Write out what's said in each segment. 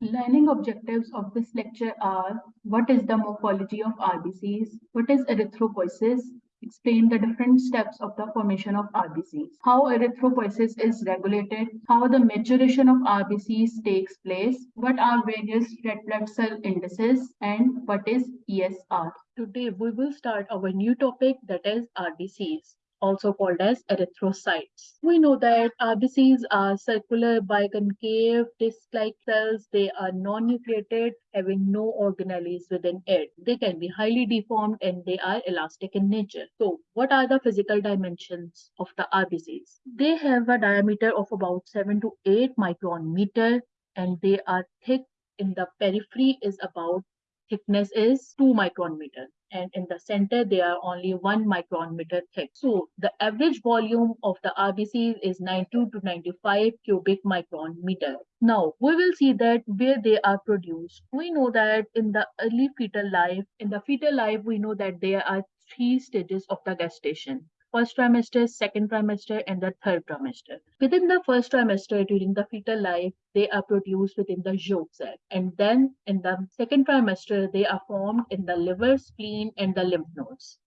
Learning objectives of this lecture are what is the morphology of RBCs, what is erythropoiesis, explain the different steps of the formation of RBCs, how erythropoiesis is regulated, how the maturation of RBCs takes place, what are various red blood cell indices, and what is ESR. Today we will start our new topic that is RBCs also called as erythrocytes. We know that uh, RBCs are circular biconcave disc-like cells. They are non-nucleated, having no organelles within it. They can be highly deformed and they are elastic in nature. So what are the physical dimensions of the RBCs? They have a diameter of about 7 to 8 micron meter and they are thick in the periphery is about thickness is 2 micron meter and in the center they are only 1 micron meter thick. So the average volume of the RBCs is 92 to 95 cubic micron meter. Now we will see that where they are produced. We know that in the early fetal life, in the fetal life we know that there are three stages of the gestation first trimester, second trimester, and the third trimester. Within the first trimester, during the fetal life, they are produced within the yolk cell. And then in the second trimester, they are formed in the liver, spleen, and the lymph nodes.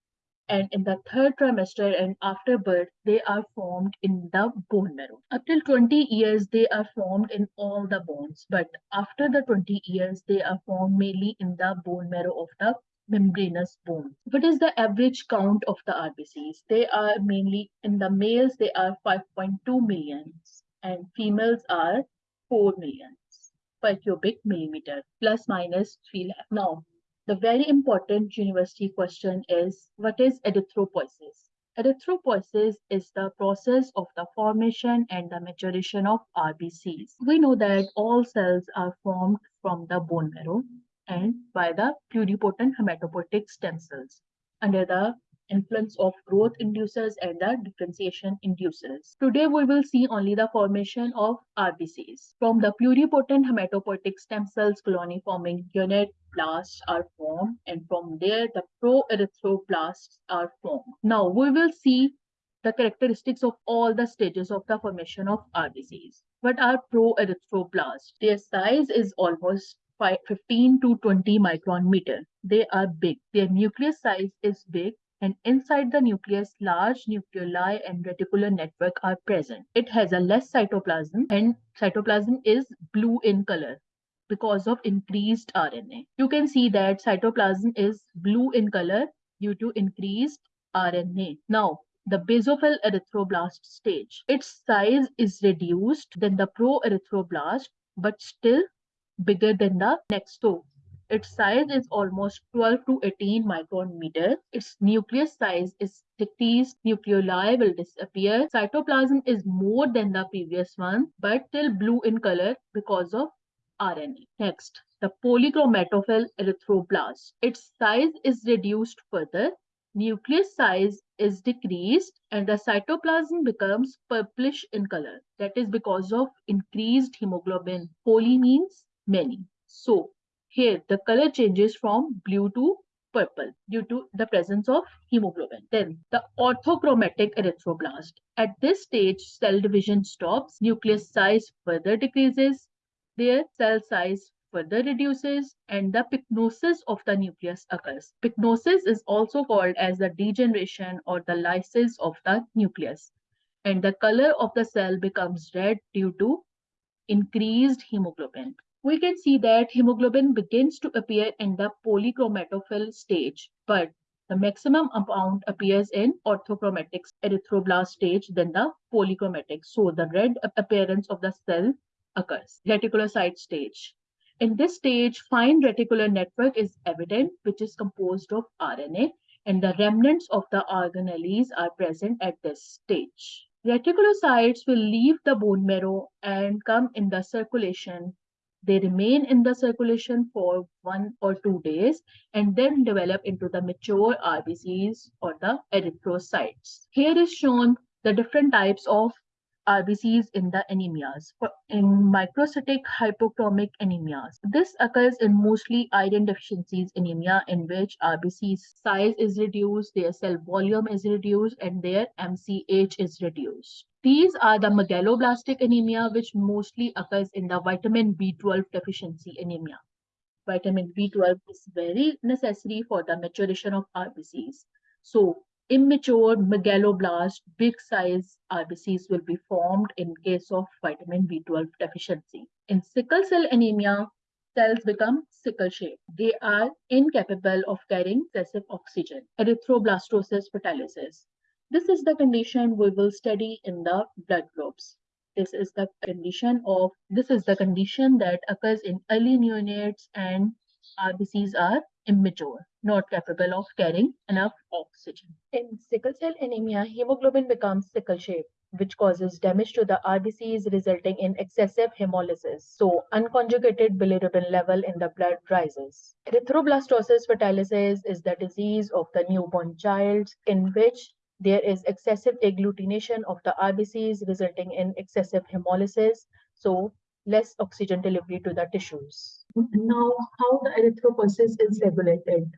And in the third trimester and after birth, they are formed in the bone marrow. Up till 20 years, they are formed in all the bones. But after the 20 years, they are formed mainly in the bone marrow of the membranous bone. What is the average count of the RBCs? They are mainly in the males, they are 5.2 millions and females are 4 millions per cubic millimeter, plus minus 3 lakh. Now, the very important university question is, what is erythropoiesis? Erythropoiesis is the process of the formation and the maturation of RBCs. We know that all cells are formed from the bone marrow and by the pluripotent hematopoietic stem cells under the influence of growth inducers and the differentiation inducers. Today we will see only the formation of RBCs. From the pluripotent hematopoietic stem cells colony forming unit blasts are formed and from there the proerythroblasts are formed. Now we will see the characteristics of all the stages of the formation of RBCs. What are proerythroblasts? Their size is almost 15 to 20 micron meter. They are big. Their nucleus size is big and inside the nucleus, large nucleoli and reticular network are present. It has a less cytoplasm and cytoplasm is blue in color because of increased RNA. You can see that cytoplasm is blue in color due to increased RNA. Now, the basophil erythroblast stage. Its size is reduced than the proerythroblast, but still bigger than the next toe. Its size is almost 12 to 18 micron meter. Its nucleus size is decreased. Nucleoli will disappear. Cytoplasm is more than the previous one, but still blue in color because of RNA. Next, the polychromatophil erythroblast. Its size is reduced further. Nucleus size is decreased and the cytoplasm becomes purplish in color. That is because of increased hemoglobin. Poly means many. So here the color changes from blue to purple due to the presence of hemoglobin. Then the orthochromatic erythroblast. At this stage, cell division stops, nucleus size further decreases, their cell size further reduces and the pycnosis of the nucleus occurs. Pycnosis is also called as the degeneration or the lysis of the nucleus and the color of the cell becomes red due to increased hemoglobin we can see that hemoglobin begins to appear in the polychromatophil stage, but the maximum amount appears in orthochromatic erythroblast stage than the polychromatic. So the red appearance of the cell occurs. Reticulocyte stage. In this stage, fine reticular network is evident, which is composed of RNA, and the remnants of the organelles are present at this stage. Reticulocytes will leave the bone marrow and come in the circulation they remain in the circulation for one or two days and then develop into the mature RBCs or the erythrocytes. Here is shown the different types of RBCs in the anemias. In microcytic hypochromic anemias, this occurs in mostly iron deficiencies anemia in which RBC size is reduced, their cell volume is reduced, and their MCH is reduced. These are the megaloblastic anemia, which mostly occurs in the vitamin B12 deficiency anemia. Vitamin B12 is very necessary for the maturation of RBCs. So immature megaloblast, big size RBCs will be formed in case of vitamin B12 deficiency. In sickle cell anemia, cells become sickle shaped. They are incapable of carrying excessive oxygen. Erythroblastosis fetalis. This is the condition we will study in the blood groups. This is the condition of this is the condition that occurs in early neonates and RBCs are immature, not capable of carrying enough oxygen. In sickle cell anemia, hemoglobin becomes sickle shaped which causes damage to the RBCs resulting in excessive hemolysis. So unconjugated bilirubin level in the blood rises. Erythroblastosis fetalis is the disease of the newborn child in which there is excessive agglutination of the RBCs resulting in excessive hemolysis, so less oxygen delivery to the tissues. Now, how the erythropoiesis is regulated.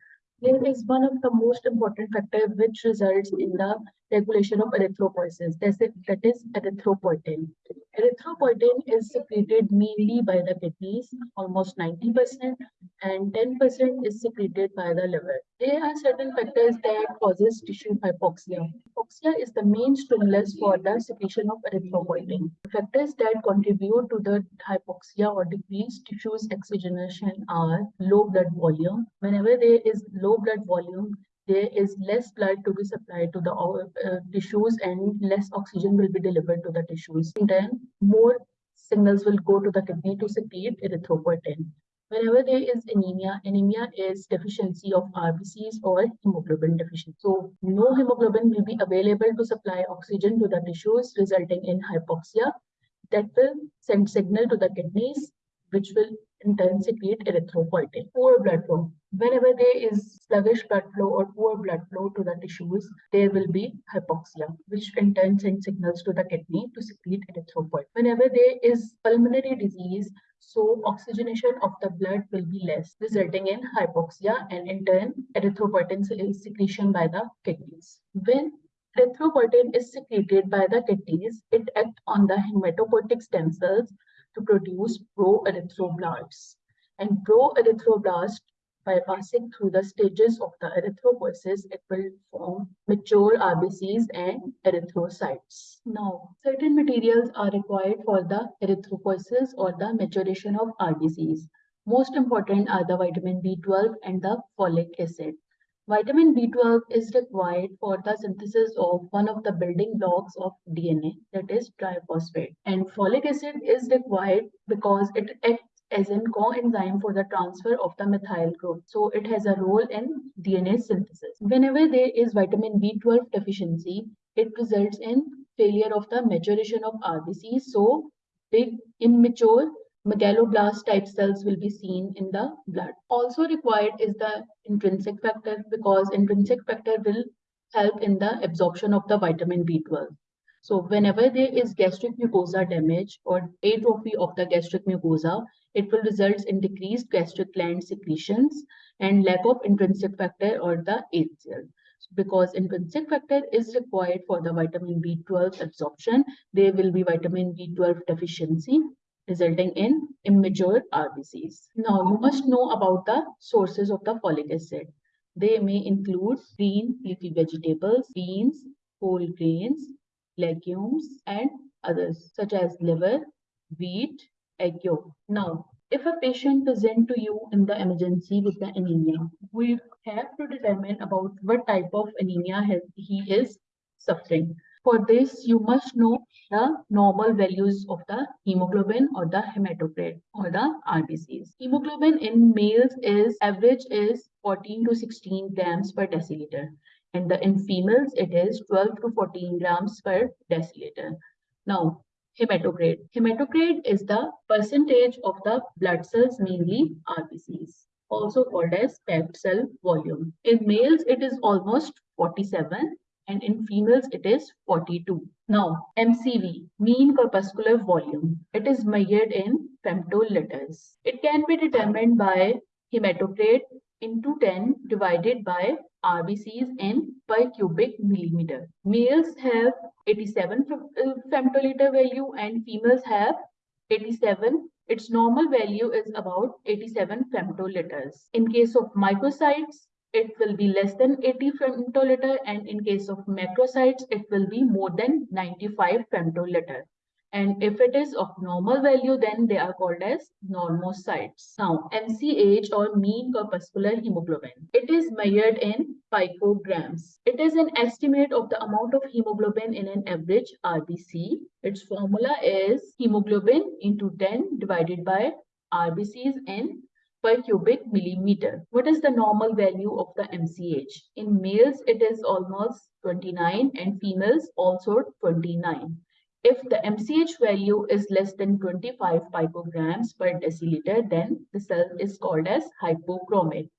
There is one of the most important factors which results in the regulation of erythropoiesis, That is, that is erythropoietin. Erythropoietin is secreted mainly by the kidneys, almost 90%, and 10% is secreted by the liver. There are certain factors that causes tissue hypoxia. Hypoxia is the main stimulus for the secretion of erythropoietin. Factors that contribute to the hypoxia or decreased tissue's oxygenation are low blood volume. Whenever there is low blood volume, there is less blood to be supplied to the uh, tissues and less oxygen will be delivered to the tissues. And then more signals will go to the kidney to secrete erythropoietin. Whenever there is anemia, anemia is deficiency of RBCs or hemoglobin deficiency. So no hemoglobin will be available to supply oxygen to the tissues resulting in hypoxia that will send signal to the kidneys which will in turn secrete erythropoietin. Poor blood flow. Whenever there is sluggish blood flow or poor blood flow to the tissues, there will be hypoxia, which in turn sends signals to the kidney to secrete erythropoietin. Whenever there is pulmonary disease, so oxygenation of the blood will be less, resulting in hypoxia and in turn erythropoietin secretion by the kidneys. When erythropoietin is secreted by the kidneys, it acts on the hematopoietic stem cells to produce pro-erythroblasts. And pro-erythroblast, by passing through the stages of the erythropoiesis, it will form mature RBCs and erythrocytes. Now, certain materials are required for the erythropoiesis or the maturation of RBCs. Most important are the vitamin B12 and the folic acid. Vitamin B12 is required for the synthesis of one of the building blocks of DNA, that is triphosphate. And folic acid is required because it acts as a coenzyme for the transfer of the methyl group. So it has a role in DNA synthesis. Whenever there is vitamin B12 deficiency, it results in failure of the maturation of RBC. So big immature megaloblast type cells will be seen in the blood. Also required is the intrinsic factor because intrinsic factor will help in the absorption of the vitamin B12. So whenever there is gastric mucosa damage or atrophy of the gastric mucosa, it will result in decreased gastric gland secretions and lack of intrinsic factor or the HCl. Because intrinsic factor is required for the vitamin B12 absorption, there will be vitamin B12 deficiency resulting in immature RBCs. Now, you must know about the sources of the folic acid. They may include green leafy vegetables, beans, whole grains, legumes, and others, such as liver, wheat, egg yolk. Now, if a patient present to you in the emergency with the anemia, we have to determine about what type of anemia he is suffering. For this, you must know the normal values of the hemoglobin or the hematocrit or the RBCs. Hemoglobin in males is average is 14 to 16 grams per deciliter and the, in females it is 12 to 14 grams per deciliter. Now, hematocrit. Hematocrit is the percentage of the blood cells, mainly RBCs, also called as packed cell volume. In males, it is almost 47 and in females it is 42. Now, MCV, mean corpuscular volume, it is measured in femtoliters. It can be determined by hematocrit into 10 divided by RBCs in per cubic millimeter. Males have 87 uh, femtoliter value and females have 87 its normal value is about 87 femtoliters. In case of microcytes, it will be less than 80 femtoliter and in case of macrocytes, it will be more than 95 femtoliter. And if it is of normal value, then they are called as normocytes. Now, MCH or mean corpuscular hemoglobin. It is measured in picograms. It is an estimate of the amount of hemoglobin in an average RBC. Its formula is hemoglobin into 10 divided by RBCs in per cubic millimeter. What is the normal value of the MCH? In males, it is almost 29 and females also 29. If the MCH value is less than 25 picograms per deciliter, then the cell is called as hypochromic.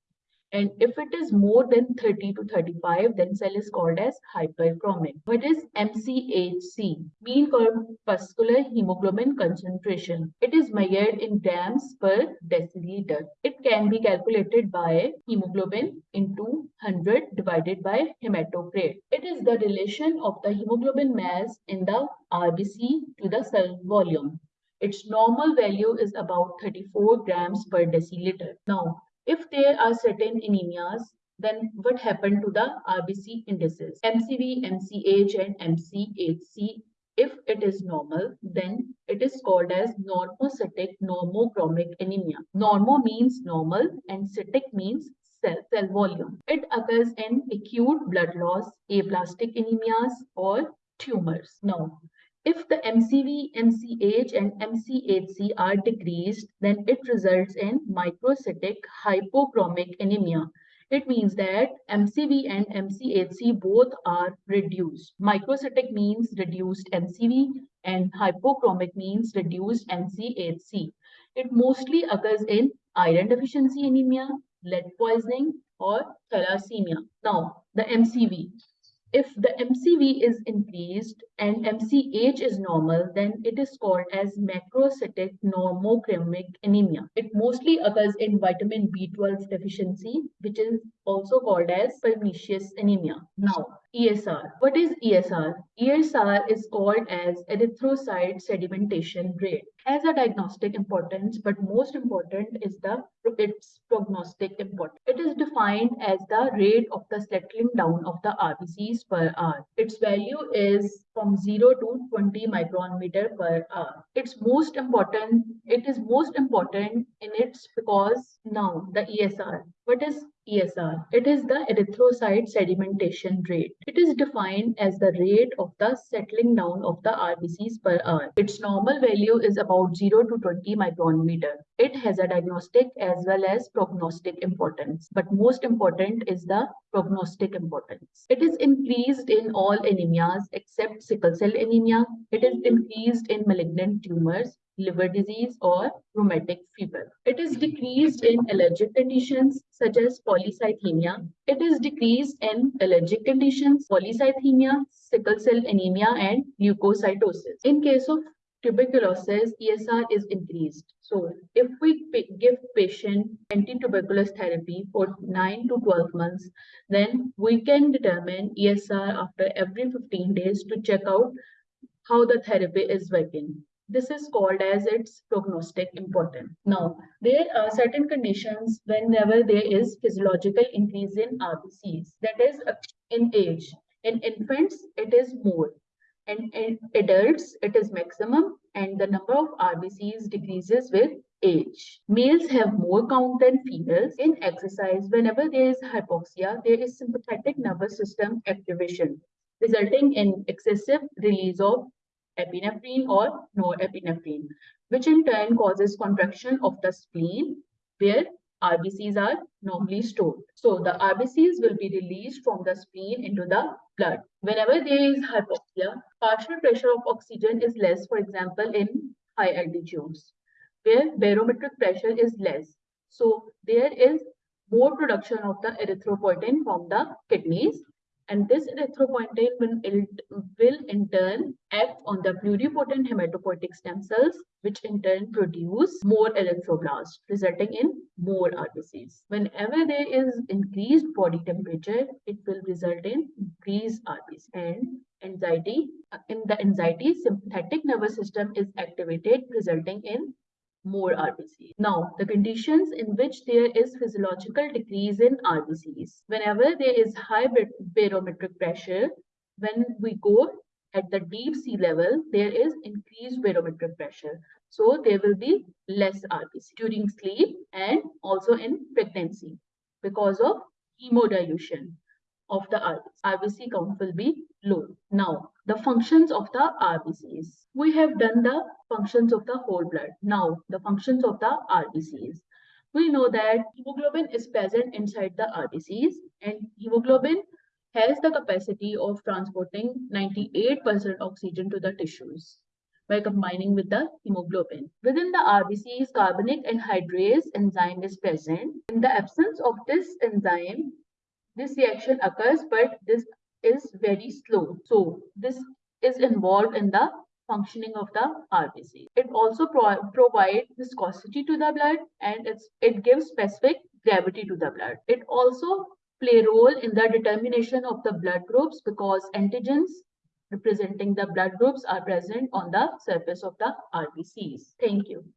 And if it is more than 30 to 35, then cell is called as hyperchromic. What is MCHC? Mean corpuscular hemoglobin concentration. It is measured in grams per deciliter. It can be calculated by hemoglobin into 100 divided by hematocrit. It is the relation of the hemoglobin mass in the RBC to the cell volume. Its normal value is about 34 grams per deciliter. Now, if there are certain anemias, then what happened to the RBC indices? MCV, MCH, and MCHC. If it is normal, then it is called as normocytic normochromic anemia. Normo means normal and cytic means cell, cell volume. It occurs in acute blood loss, aplastic anemias, or tumors. Now, if the MCV, MCH, and MCHC are decreased, then it results in microcytic hypochromic anemia. It means that MCV and MCHC both are reduced. Microcytic means reduced MCV and hypochromic means reduced MCHC. It mostly occurs in iron deficiency anemia, lead poisoning, or thalassemia. Now, the MCV if the MCV is increased and MCH is normal, then it is called as macrocytic normochromic anemia. It mostly occurs in vitamin B12 deficiency, which is also called as pernicious anemia. Now, ESR. What is ESR? ESR is called as erythrocyte sedimentation rate. Has a diagnostic importance, but most important is the its prognostic importance. It is defined as the rate of the settling down of the RBCs per hour. Its value is from 0 to 20 micron meter per hour. It's most important, it is most important in its because now the ESR. What is ESR. It is the erythrocyte sedimentation rate. It is defined as the rate of the settling down of the RBCs per hour. Its normal value is about 0 to 20 micron meter. It has a diagnostic as well as prognostic importance, but most important is the prognostic importance. It is increased in all anemias except sickle cell anemia. It is increased in malignant tumors liver disease, or rheumatic fever. It is decreased in allergic conditions such as polycythemia. It is decreased in allergic conditions, polycythemia, sickle cell anemia, and leukocytosis. In case of tuberculosis, ESR is increased. So if we give patient anti-tuberculous therapy for 9 to 12 months, then we can determine ESR after every 15 days to check out how the therapy is working. This is called as its prognostic importance. Now, there are certain conditions whenever there is physiological increase in RBCs, that is uh, in age. In infants, it is more. And in adults, it is maximum and the number of RBCs decreases with age. Males have more count than females. In exercise, whenever there is hypoxia, there is sympathetic nervous system activation, resulting in excessive release of epinephrine or norepinephrine, which in turn causes contraction of the spleen where RBCs are normally stored. So the RBCs will be released from the spleen into the blood. Whenever there is hypoxia, partial pressure of oxygen is less, for example, in high altitudes, where barometric pressure is less. So there is more production of the erythropoietin from the kidneys and this erythropoietin will, will in turn act on the pluripotent hematopoietic stem cells, which in turn produce more erythroblasts, resulting in more RBCs. Whenever there is increased body temperature, it will result in increased RBCs. And anxiety, uh, in the anxiety, sympathetic nervous system is activated, resulting in more RBCs. Now, the conditions in which there is physiological decrease in RBCs. Whenever there is high barometric pressure, when we go at the deep sea level, there is increased barometric pressure. So there will be less RBC during sleep and also in pregnancy because of hemodilution of the RBC. RBC count will be low. Now, the functions of the RBCs. We have done the functions of the whole blood. Now, the functions of the RBCs. We know that hemoglobin is present inside the RBCs and hemoglobin has the capacity of transporting 98% oxygen to the tissues by combining with the hemoglobin. Within the RBCs, carbonic anhydrase enzyme is present. In the absence of this enzyme, this reaction occurs, but this is very slow. So this is involved in the functioning of the RBC. It also pro provides viscosity to the blood and it's, it gives specific gravity to the blood. It also play role in the determination of the blood groups because antigens representing the blood groups are present on the surface of the RBCs. Thank you.